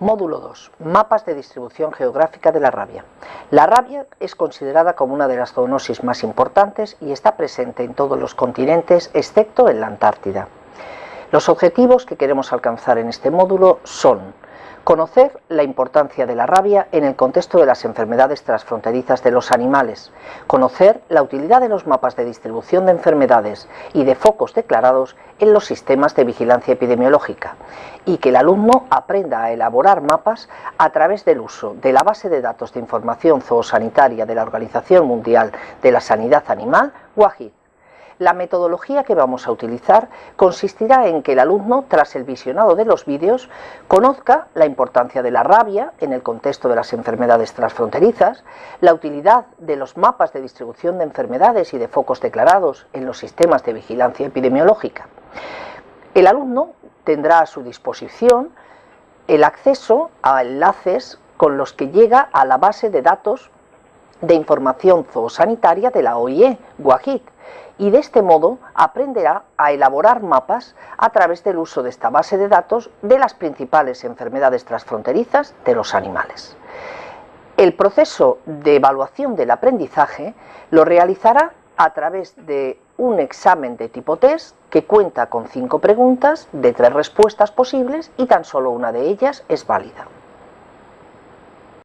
Módulo 2. Mapas de distribución geográfica de la rabia. La rabia es considerada como una de las zoonosis más importantes y está presente en todos los continentes excepto en la Antártida. Los objetivos que queremos alcanzar en este módulo son Conocer la importancia de la rabia en el contexto de las enfermedades transfronterizas de los animales. Conocer la utilidad de los mapas de distribución de enfermedades y de focos declarados en los sistemas de vigilancia epidemiológica. Y que el alumno aprenda a elaborar mapas a través del uso de la base de datos de información zoosanitaria de la Organización Mundial de la Sanidad Animal, WAHID la metodología que vamos a utilizar consistirá en que el alumno, tras el visionado de los vídeos, conozca la importancia de la rabia en el contexto de las enfermedades transfronterizas, la utilidad de los mapas de distribución de enfermedades y de focos declarados en los sistemas de vigilancia epidemiológica. El alumno tendrá a su disposición el acceso a enlaces con los que llega a la base de datos de información zoosanitaria de la OIE, WAHID, y de este modo aprenderá a elaborar mapas a través del uso de esta base de datos de las principales enfermedades transfronterizas de los animales. El proceso de evaluación del aprendizaje lo realizará a través de un examen de tipo test que cuenta con cinco preguntas de tres respuestas posibles y tan solo una de ellas es válida.